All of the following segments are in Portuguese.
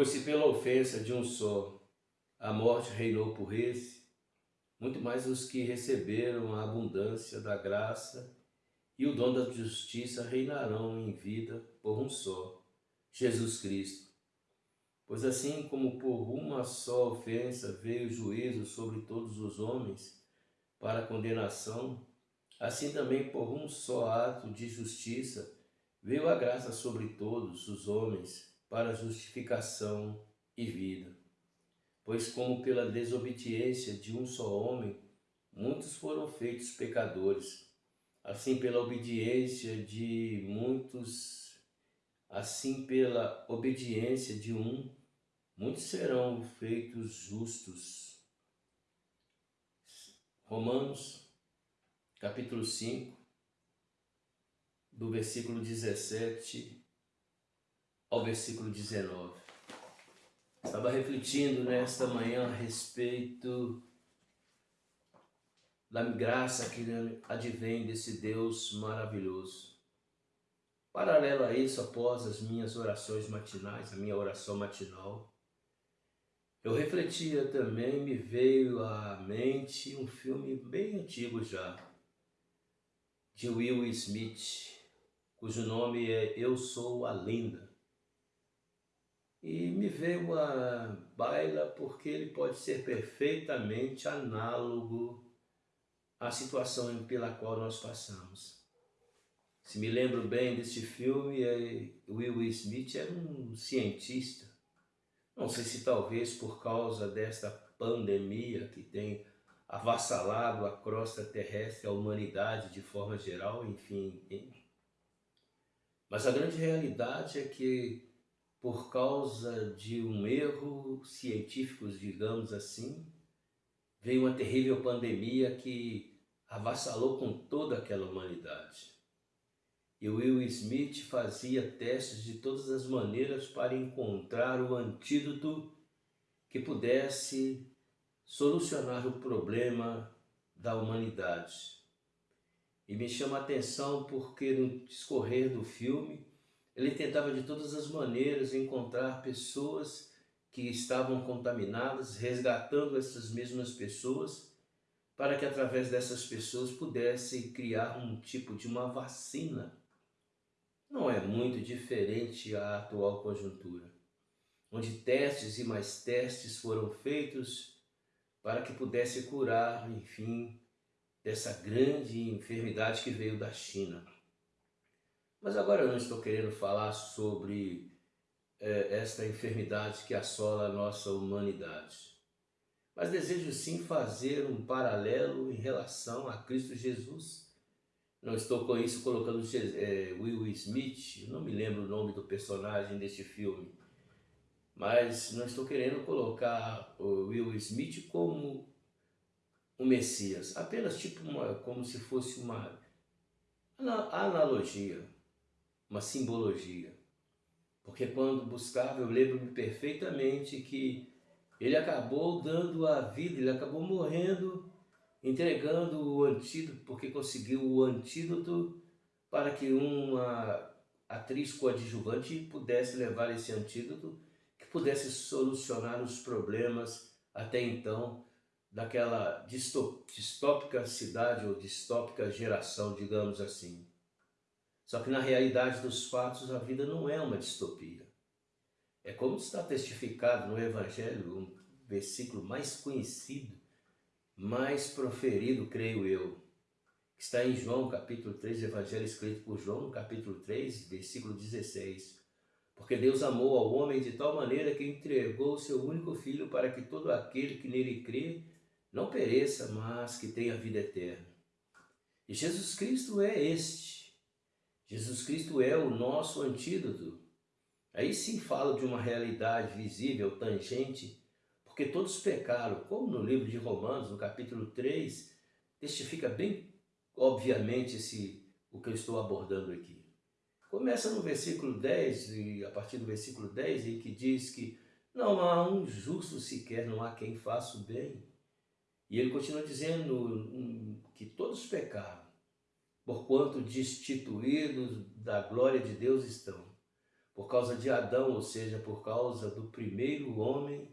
Pois se pela ofensa de um só a morte reinou por esse, muito mais os que receberam a abundância da graça e o dom da justiça reinarão em vida por um só, Jesus Cristo. Pois assim como por uma só ofensa veio o juízo sobre todos os homens para condenação, assim também por um só ato de justiça veio a graça sobre todos os homens para justificação e vida. Pois como pela desobediência de um só homem, muitos foram feitos pecadores, assim pela obediência de muitos, assim pela obediência de um, muitos serão feitos justos. Romanos, capítulo 5, do versículo 17 ao versículo 19. Estava refletindo nesta manhã a respeito da graça que advém desse Deus maravilhoso. Paralelo a isso, após as minhas orações matinais, a minha oração matinal, eu refletia também, me veio à mente um filme bem antigo já, de Will Smith, cujo nome é Eu Sou a Linda. E me veio a baila porque ele pode ser perfeitamente análogo à situação pela qual nós passamos. Se me lembro bem deste filme, é, Will Smith era um cientista. Não sei se talvez por causa desta pandemia que tem avassalado a crosta terrestre, a humanidade de forma geral, enfim. Mas a grande realidade é que por causa de um erro científico, digamos assim, veio uma terrível pandemia que avassalou com toda aquela humanidade. E Will Smith fazia testes de todas as maneiras para encontrar o antídoto que pudesse solucionar o problema da humanidade. E me chama a atenção porque no discorrer do filme, ele tentava de todas as maneiras encontrar pessoas que estavam contaminadas, resgatando essas mesmas pessoas, para que através dessas pessoas pudesse criar um tipo de uma vacina. Não é muito diferente à atual conjuntura, onde testes e mais testes foram feitos para que pudesse curar, enfim, dessa grande enfermidade que veio da China. Mas agora eu não estou querendo falar sobre é, esta enfermidade que assola a nossa humanidade. Mas desejo sim fazer um paralelo em relação a Cristo Jesus. Não estou com isso colocando é, Will Smith, não me lembro o nome do personagem deste filme, mas não estou querendo colocar o Will Smith como o Messias, apenas tipo uma, como se fosse uma analogia uma simbologia. Porque quando buscava, eu lembro-me perfeitamente que ele acabou dando a vida, ele acabou morrendo, entregando o antídoto, porque conseguiu o antídoto para que uma atriz coadjuvante pudesse levar esse antídoto, que pudesse solucionar os problemas até então daquela distópica cidade ou distópica geração, digamos assim. Só que na realidade dos fatos a vida não é uma distopia. É como está testificado no Evangelho, um versículo mais conhecido, mais proferido, creio eu, que está em João capítulo 3, Evangelho escrito por João, capítulo 3, versículo 16. Porque Deus amou ao homem de tal maneira que entregou o seu único filho para que todo aquele que nele crê não pereça, mas que tenha vida eterna. E Jesus Cristo é este, Jesus Cristo é o nosso antídoto. Aí sim falo de uma realidade visível, tangente, porque todos pecaram, como no livro de Romanos, no capítulo 3, testifica bem, obviamente, esse, o que eu estou abordando aqui. Começa no versículo 10, e a partir do versículo 10, em que diz que não há um justo sequer, não há quem faça o bem. E ele continua dizendo que todos pecaram porquanto destituídos da glória de Deus estão. por causa de Adão, ou seja, por causa do primeiro homem,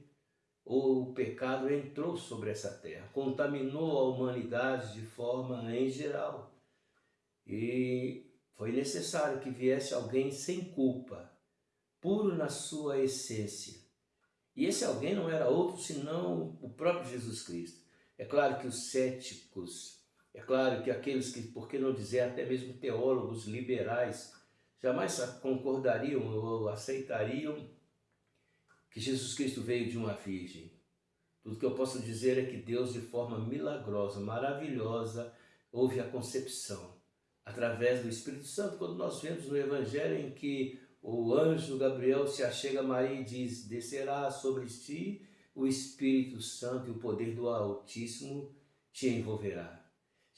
o pecado entrou sobre essa terra, contaminou a humanidade de forma em geral. E foi necessário que viesse alguém sem culpa, puro na sua essência. E esse alguém não era outro senão o próprio Jesus Cristo. É claro que os céticos, é claro que aqueles que, por que não dizer, até mesmo teólogos liberais, jamais concordariam ou aceitariam que Jesus Cristo veio de uma virgem. Tudo que eu posso dizer é que Deus, de forma milagrosa, maravilhosa, houve a concepção através do Espírito Santo, quando nós vemos no Evangelho em que o anjo Gabriel se achega a Maria e diz, descerá sobre ti o Espírito Santo e o poder do Altíssimo te envolverá.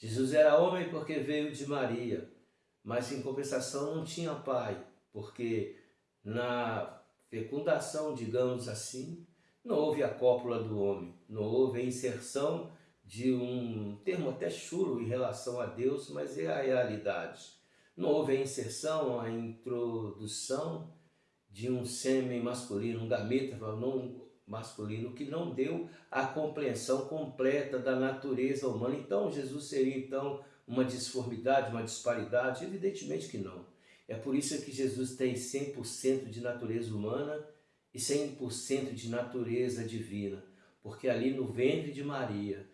Jesus era homem porque veio de Maria, mas em compensação não tinha pai, porque na fecundação, digamos assim, não houve a cópula do homem, não houve a inserção de um termo até chulo em relação a Deus, mas é a realidade. Não houve a inserção, a introdução de um sêmen masculino, um gameta não masculino, que não deu a compreensão completa da natureza humana. Então, Jesus seria então uma disformidade, uma disparidade? Evidentemente que não. É por isso que Jesus tem 100% de natureza humana e 100% de natureza divina, porque ali no ventre de Maria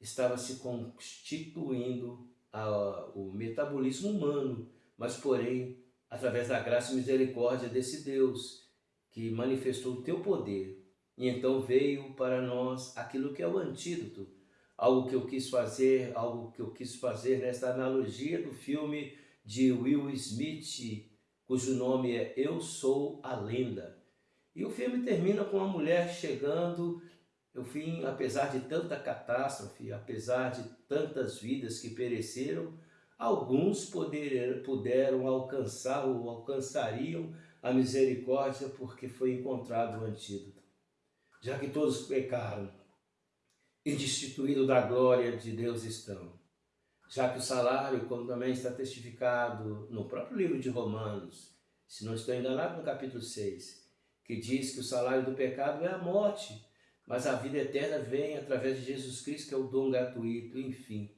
estava se constituindo a, o metabolismo humano, mas porém, através da graça e misericórdia desse Deus, que manifestou o teu poder, e então veio para nós aquilo que é o antídoto, algo que eu quis fazer, algo que eu quis fazer nesta analogia do filme de Will Smith, cujo nome é Eu Sou a Lenda. E o filme termina com uma mulher chegando eu fui, apesar de tanta catástrofe, apesar de tantas vidas que pereceram, alguns poder, puderam alcançar ou alcançariam a misericórdia porque foi encontrado o antídoto. Já que todos pecaram e destituídos da glória de Deus estão. Já que o salário, como também está testificado no próprio livro de Romanos, se não estou enganado no capítulo 6, que diz que o salário do pecado é a morte, mas a vida eterna vem através de Jesus Cristo, que é o dom gratuito, enfim.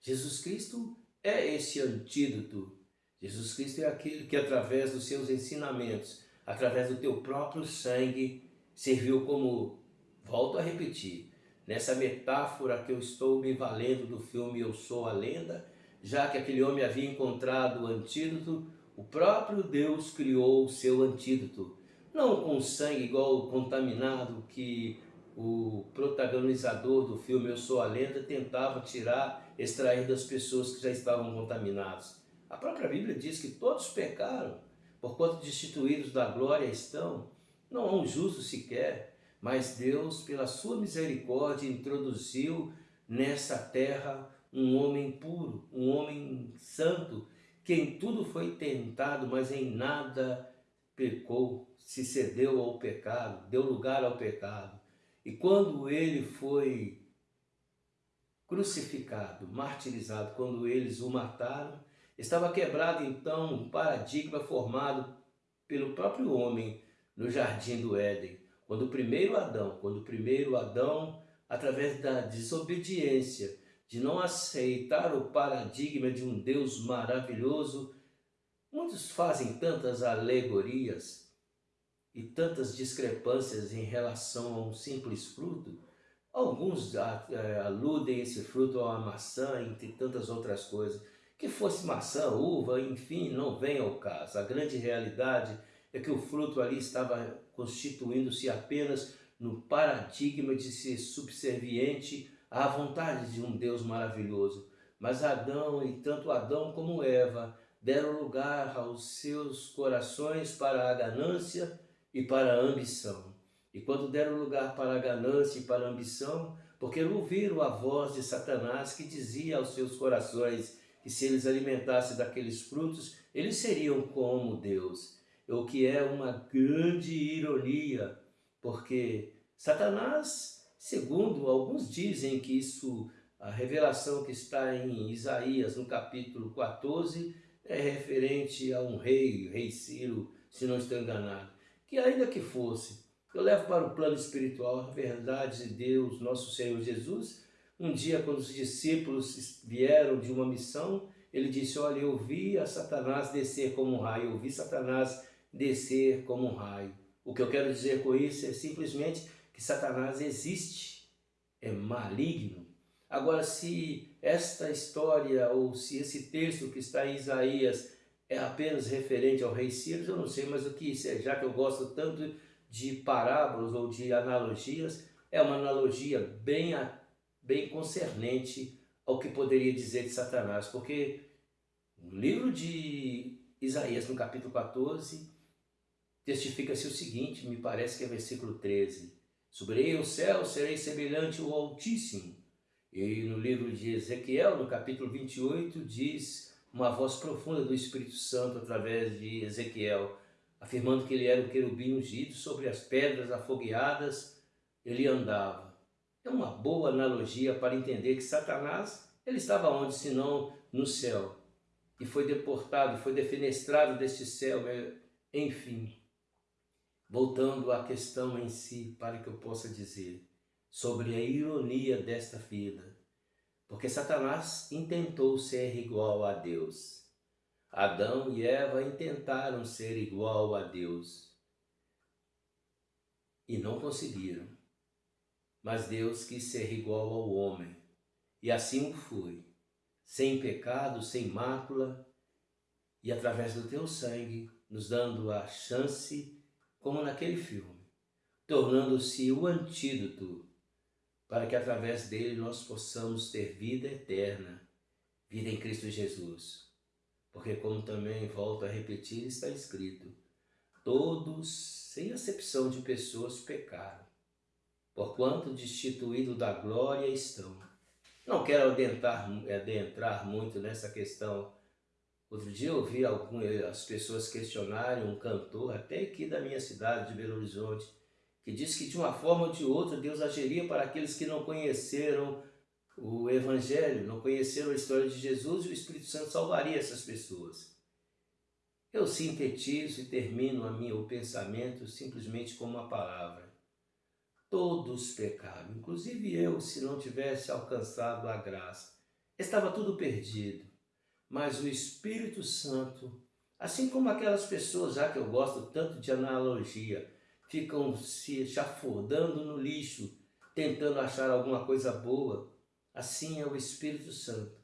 Jesus Cristo é esse antídoto. Jesus Cristo é aquele que através dos seus ensinamentos, através do teu próprio sangue, serviu como, volto a repetir, nessa metáfora que eu estou me valendo do filme Eu Sou a Lenda, já que aquele homem havia encontrado o antídoto, o próprio Deus criou o seu antídoto. Não com sangue igual contaminado que o protagonizador do filme Eu Sou a Lenda tentava tirar, extrair das pessoas que já estavam contaminadas. A própria Bíblia diz que todos pecaram, porquanto destituídos da glória estão. Não há um justo sequer, mas Deus, pela sua misericórdia, introduziu nessa terra um homem puro, um homem santo, que em tudo foi tentado, mas em nada pecou, se cedeu ao pecado, deu lugar ao pecado. E quando ele foi crucificado, martirizado, quando eles o mataram, estava quebrado então um paradigma formado pelo próprio homem no jardim do Éden. Quando o primeiro Adão, quando o primeiro Adão, através da desobediência, de não aceitar o paradigma de um Deus maravilhoso, muitos fazem tantas alegorias e tantas discrepâncias em relação a um simples fruto, alguns é, aludem esse fruto a uma maçã, entre tantas outras coisas. Que fosse maçã, uva, enfim, não vem ao caso. A grande realidade é que o fruto ali estava constituindo-se apenas no paradigma de ser subserviente à vontade de um Deus maravilhoso. Mas Adão, e tanto Adão como Eva, deram lugar aos seus corações para a ganância e para a ambição. E quando deram lugar para a ganância e para a ambição, porque ouviram a voz de Satanás que dizia aos seus corações que se eles alimentassem daqueles frutos, eles seriam como Deus. O que é uma grande ironia, porque Satanás, segundo alguns dizem que isso, a revelação que está em Isaías, no capítulo 14, é referente a um rei, rei Ciro, se não estou enganado. Que ainda que fosse, eu levo para o plano espiritual a verdade de Deus, nosso Senhor Jesus. Um dia, quando os discípulos vieram de uma missão, ele disse, olha, eu vi a Satanás descer como um raio, eu vi Satanás descer como um raio. O que eu quero dizer com isso é simplesmente que Satanás existe, é maligno. Agora, se esta história ou se esse texto que está em Isaías é apenas referente ao rei Ciro, eu não sei, mas o que é, já que eu gosto tanto de parábolas ou de analogias, é uma analogia bem, bem concernente ao que poderia dizer de Satanás, porque no livro de Isaías, no capítulo 14, testifica-se o seguinte, me parece que é versículo 13, Subirei o céu, serei semelhante ao Altíssimo. E no livro de Ezequiel, no capítulo 28, diz uma voz profunda do Espírito Santo através de Ezequiel, afirmando que ele era o querubim ungido sobre as pedras afogueadas, ele andava. É uma boa analogia para entender que Satanás, ele estava onde, senão no céu, e foi deportado, foi defenestrado deste céu, enfim. Voltando à questão em si, para que eu possa dizer sobre a ironia desta vida, porque Satanás intentou ser igual a Deus. Adão e Eva intentaram ser igual a Deus. E não conseguiram. Mas Deus quis ser igual ao homem. E assim o foi, sem pecado, sem mácula. E através do teu sangue, nos dando a chance como naquele filme, tornando-se o antídoto para que através dele nós possamos ter vida eterna, vida em Cristo Jesus. Porque como também volto a repetir, está escrito, todos, sem acepção de pessoas, pecaram, porquanto destituído da glória estão. Não quero adentrar, adentrar muito nessa questão Outro dia eu ouvi algumas pessoas questionarem um cantor, até aqui da minha cidade, de Belo Horizonte, que disse que de uma forma ou de outra Deus agiria para aqueles que não conheceram o Evangelho, não conheceram a história de Jesus e o Espírito Santo salvaria essas pessoas. Eu sintetizo e termino a minha, o pensamento simplesmente com uma palavra. Todos pecaram, inclusive eu, se não tivesse alcançado a graça. Estava tudo perdido mas o Espírito Santo, assim como aquelas pessoas, já que eu gosto tanto de analogia, ficam se chafurdando no lixo, tentando achar alguma coisa boa, assim é o Espírito Santo,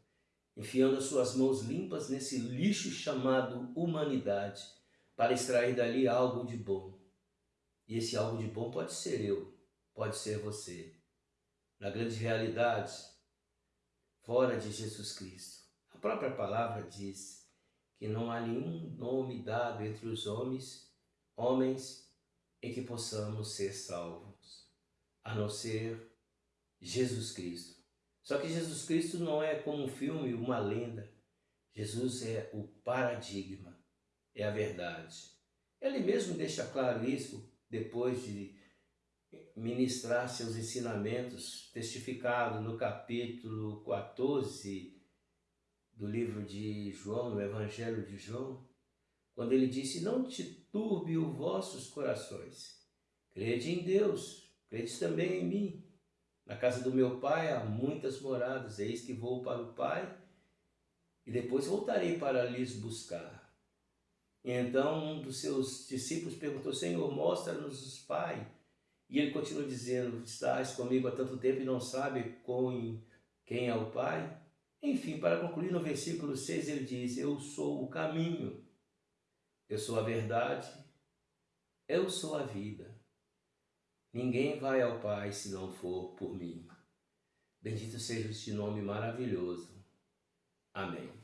enfiando as suas mãos limpas nesse lixo chamado humanidade, para extrair dali algo de bom. E esse algo de bom pode ser eu, pode ser você. Na grande realidade, fora de Jesus Cristo própria palavra diz que não há nenhum nome dado entre os homens, homens em que possamos ser salvos, a não ser Jesus Cristo. Só que Jesus Cristo não é como um filme, uma lenda. Jesus é o paradigma, é a verdade. Ele mesmo deixa claro isso depois de ministrar seus ensinamentos, testificado no capítulo 14 do livro de João, no Evangelho de João, quando ele disse, não te turbe os vossos corações, crede em Deus, crede também em mim. Na casa do meu pai há muitas moradas, eis que vou para o pai e depois voltarei para lhes buscar. E então um dos seus discípulos perguntou, Senhor, mostra-nos o Pai. E ele continua dizendo, estás comigo há tanto tempo e não sabe quem é o Pai? Enfim, para concluir, no versículo 6 ele diz, eu sou o caminho, eu sou a verdade, eu sou a vida. Ninguém vai ao Pai se não for por mim. Bendito seja este nome maravilhoso. Amém.